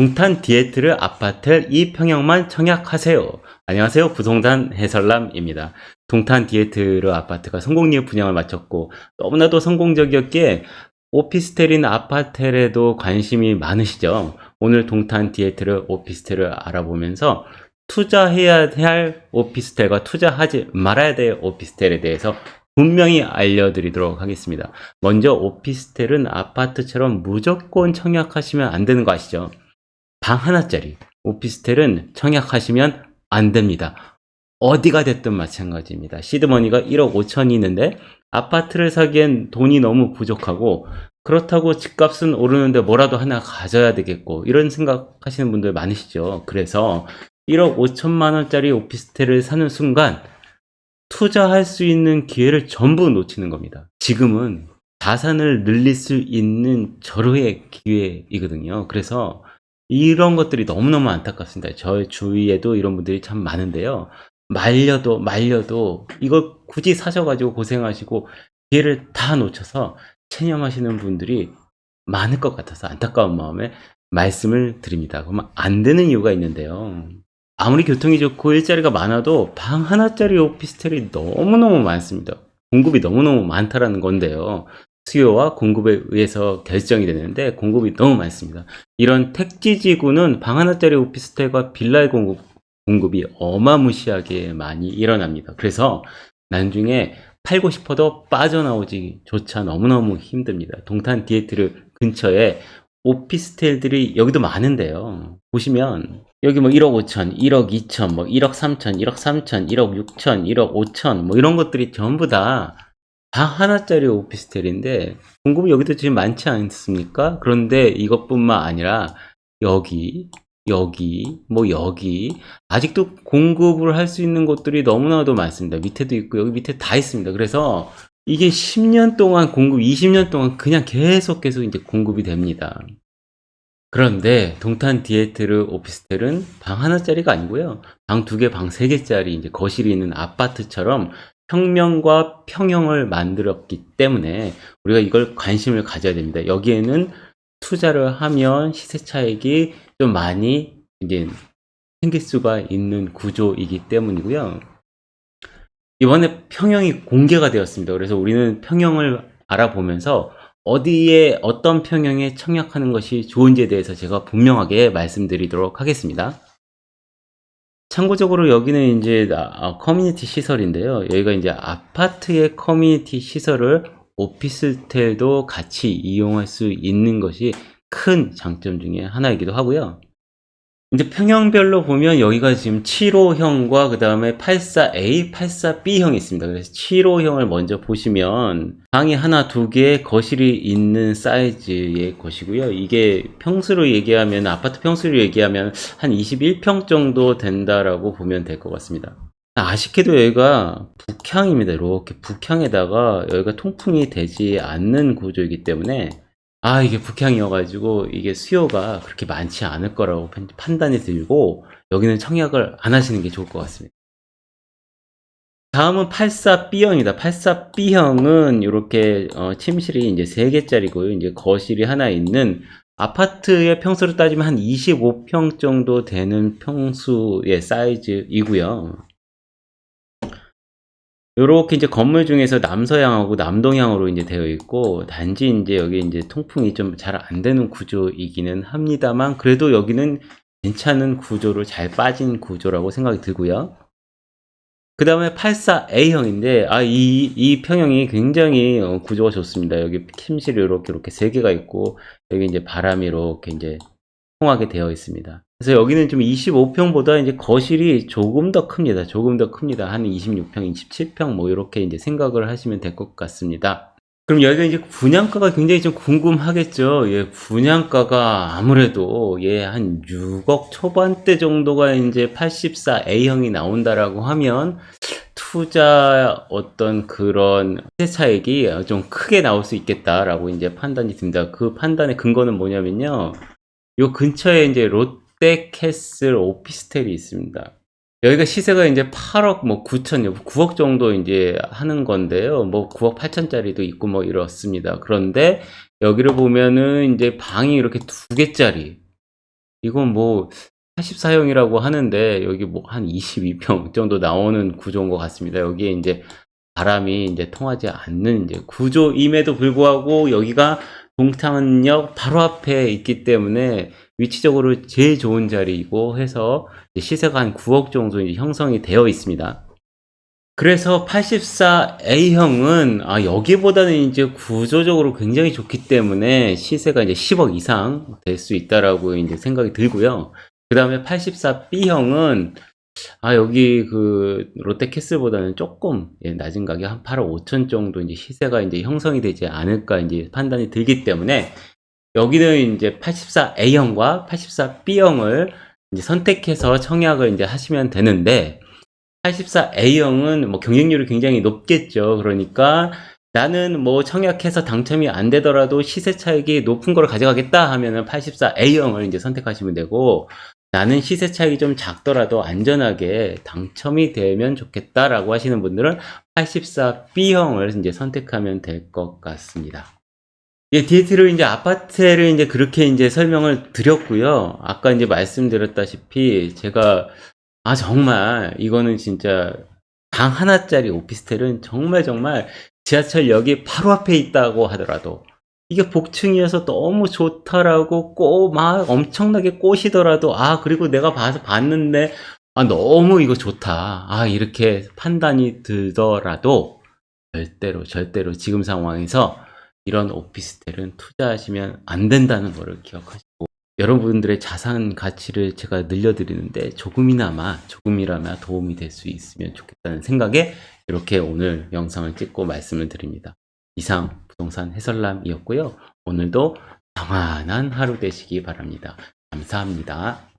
동탄 디에트르 아파트 이 평형만 청약하세요. 안녕하세요. 부동산 해설남입니다. 동탄 디에트르 아파트가 성공리에 분양을 마쳤고 너무나도 성공적이었기에 오피스텔인 아파텔에도 관심이 많으시죠. 오늘 동탄 디에트르 오피스텔을 알아보면서 투자해야 할 오피스텔과 투자하지 말아야 될 오피스텔에 대해서 분명히 알려드리도록 하겠습니다. 먼저 오피스텔은 아파트처럼 무조건 청약하시면 안 되는 거 아시죠? 방 하나짜리 오피스텔은 청약하시면 안 됩니다. 어디가 됐든 마찬가지입니다. 시드머니가 1억 5천이 있는데 아파트를 사기엔 돈이 너무 부족하고 그렇다고 집값은 오르는데 뭐라도 하나 가져야 되겠고 이런 생각하시는 분들 많으시죠. 그래서 1억 5천만 원짜리 오피스텔을 사는 순간 투자할 수 있는 기회를 전부 놓치는 겁니다. 지금은 자산을 늘릴 수 있는 절호의 기회이거든요. 그래서 이런 것들이 너무너무 안타깝습니다. 저의 주위에도 이런 분들이 참 많은데요. 말려도 말려도 이걸 굳이 사셔가지고 고생하시고 기회를 다 놓쳐서 체념하시는 분들이 많을 것 같아서 안타까운 마음에 말씀을 드립니다. 그러면 안 되는 이유가 있는데요. 아무리 교통이 좋고 일자리가 많아도 방 하나짜리 오피스텔이 너무너무 많습니다. 공급이 너무너무 많다라는 건데요. 수요와 공급에 의해서 결정이 되는데 공급이 너무 많습니다. 이런 택지지구는 방 하나짜리 오피스텔과 빌라의 공급, 공급이 어마무시하게 많이 일어납니다. 그래서 나중에 팔고 싶어도 빠져나오지 조차 너무너무 힘듭니다. 동탄 디에트르 근처에 오피스텔들이 여기도 많은데요. 보시면 여기 뭐 1억 5천, 1억 2천, 뭐 1억 3천, 1억 3천, 1억 6천, 1억 5천 뭐 이런 것들이 전부 다 방 하나짜리 오피스텔인데 공급이 여기도 지금 많지 않습니까? 그런데 이것뿐만 아니라 여기 여기 뭐 여기 아직도 공급을 할 수 있는 곳들이 너무나도 많습니다. 밑에도 있고 여기 밑에 다 있습니다. 그래서 이게 10년 동안 공급, 20년 동안 그냥 계속 계속 이제 공급이 됩니다. 그런데 동탄 디에트르 오피스텔은 방 하나짜리가 아니고요. 방 두 개, 방 세 개짜리 이제 거실이 있는 아파트처럼 평면과 평형을 만들었기 때문에 우리가 이걸 관심을 가져야 됩니다. 여기에는 투자를 하면 시세 차익이 좀 많이 이제 생길 수가 있는 구조이기 때문이고요. 이번에 평형이 공개가 되었습니다. 그래서 우리는 평형을 알아보면서 어디에 어떤 평형에 청약하는 것이 좋은지에 대해서 제가 분명하게 말씀드리도록 하겠습니다. 참고적으로 여기는 이제 아, 커뮤니티 시설인데요. 여기가 이제 아파트의 커뮤니티 시설을 오피스텔도 같이 이용할 수 있는 것이 큰 장점 중에 하나이기도 하고요. 이제 평형별로 보면 여기가 지금 75형과 그 다음에 84A, 84B형이 있습니다. 그래서 75형을 먼저 보시면 방이 하나, 두 개, 거실이 있는 사이즈의 것이고요. 이게 평수로 얘기하면, 아파트 평수로 얘기하면 한 21평 정도 된다라고 보면 될 것 같습니다. 아쉽게도 여기가 북향입니다. 이렇게 북향에다가 여기가 통풍이 되지 않는 구조이기 때문에 아 이게 북향이어가지고 이게 수요가 그렇게 많지 않을 거라고 판단이 들고 여기는 청약을 안 하시는 게 좋을 것 같습니다. 다음은 84B형이다. 84B형은 이렇게 어, 침실이 이제 3개짜리고요. 이제 거실이 하나 있는 아파트의 평수로 따지면 한 25평 정도 되는 평수의 사이즈이고요. 요렇게 이제 건물 중에서 남서향하고 남동향으로 이제 되어 있고 단지 이제 여기 이제 통풍이 좀 잘 안 되는 구조이기는 합니다만 그래도 여기는 괜찮은 구조로 잘 빠진 구조라고 생각이 들고요. 그 다음에 84A형인데 아 이 이 평형이 굉장히 어, 구조가 좋습니다. 여기 침실이 이렇게 이렇게 세 개가 있고 여기 이제 바람이 이렇게 이제 통하게 되어 있습니다. 그래서 여기는 좀 25평보다 이제 거실이 조금 더 큽니다. 조금 더 큽니다. 한 26평, 27평 뭐 이렇게 이제 생각을 하시면 될 것 같습니다. 그럼 여기가 이제 분양가가 굉장히 좀 궁금하겠죠. 예, 분양가가 아무래도 예, 한 6억 초반대 정도가 이제 84A형이 나온다라고 하면 투자 어떤 그런 세 차익이 좀 크게 나올 수 있겠다라고 이제 판단이 듭니다. 그 판단의 근거는 뭐냐면요. 요 근처에 이제 롯데캐슬 오피스텔이 있습니다. 여기가 시세가 이제 8억 뭐 9천 9억 정도 이제 하는 건데요. 뭐 9억 8천짜리도 있고 뭐 이렇습니다. 그런데 여기를 보면은 이제 방이 이렇게 두 개짜리 이건 뭐 84형이라고 하는데 여기 뭐 한 22평 정도 나오는 구조인 것 같습니다. 여기에 이제 바람이 이제 통하지 않는 이제 구조임에도 불구하고 여기가 동탄역 바로 앞에 있기 때문에 위치적으로 제일 좋은 자리이고 해서 시세가 한 9억 정도 형성이 되어 있습니다. 그래서 84A형은 아, 여기보다는 이제 구조적으로 굉장히 좋기 때문에 시세가 이제 10억 이상 될 수 있다라고 이제 생각이 들고요. 그 다음에 84B형은 아, 여기 그 롯데캐슬보다는 조금 예, 낮은 가격 한 8억 5천 정도 이제 시세가 이제 형성이 되지 않을까 이제 판단이 들기 때문에 여기는 이제 84A형과 84B형을 이제 선택해서 청약을 이제 하시면 되는데 84A형은 뭐 경쟁률이 굉장히 높겠죠. 그러니까 나는 뭐 청약해서 당첨이 안 되더라도 시세 차익이 높은 걸 가져가겠다 하면은 84A형을 이제 선택하시면 되고 나는 시세 차익이 좀 작더라도 안전하게 당첨이 되면 좋겠다라고 하시는 분들은 84B형을 이제 선택하면 될 것 같습니다. 예, 디에트를 이제 아파트를 이제 그렇게 이제 설명을 드렸고요. 아까 이제 말씀드렸다시피 제가 아 정말 이거는 진짜 방 하나짜리 오피스텔은 정말 정말 지하철역이 바로 앞에 있다고 하더라도 이게 복층이어서 너무 좋다라고 꼭막 엄청나게 꼬시더라도 아 그리고 내가 봐서 봤는데 아 너무 이거 좋다 아 이렇게 판단이 들더라도 절대로 절대로 지금 상황에서 이런 오피스텔은 투자하시면 안 된다는 거를 기억하시고 여러분들의 자산 가치를 제가 늘려드리는데 조금이나마 조금이나마 도움이 될 수 있으면 좋겠다는 생각에 이렇게 오늘 영상을 찍고 말씀을 드립니다. 이상 부동산 해설남이었고요. 오늘도 평안한 하루 되시기 바랍니다. 감사합니다.